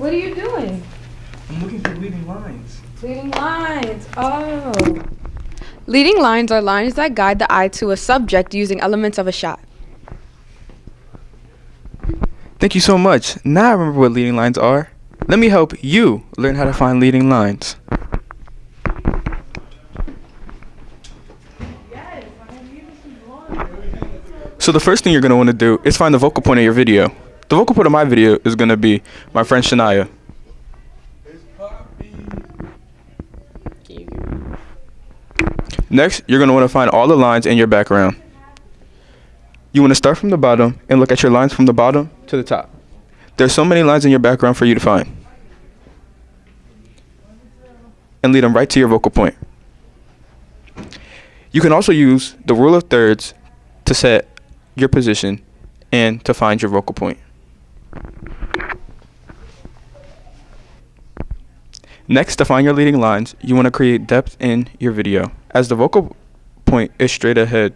What are you doing? I'm looking for leading lines. Leading lines. Oh. Leading lines are lines that guide the eye to a subject using elements of a shot. Thank you so much. Now I remember what leading lines are. Let me help you learn how to find leading lines. So the first thing you're going to want to do is find the focal point of your video. The vocal point of my video is going to be my friend Shania. Next, you're going to want to find all the lines in your background. You want to start from the bottom and look at your lines from the bottom to the top. There's so many lines in your background for you to find. And lead them right to your vocal point. You can also use the rule of thirds to set your position and to find your vocal point. Next, to find your leading lines, you want to create depth in your video. As the vocal point is straight ahead,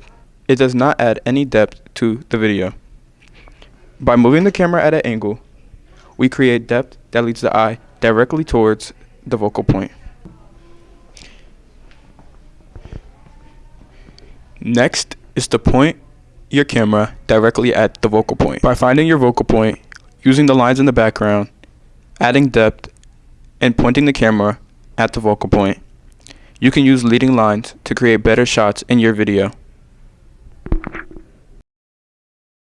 it does not add any depth to the video. By moving the camera at an angle, we create depth that leads the eye directly towards the vocal point. Next is to point your camera directly at the vocal point. By finding your vocal point, using the lines in the background, adding depth, and pointing the camera at the focal point, you can use leading lines to create better shots in your video.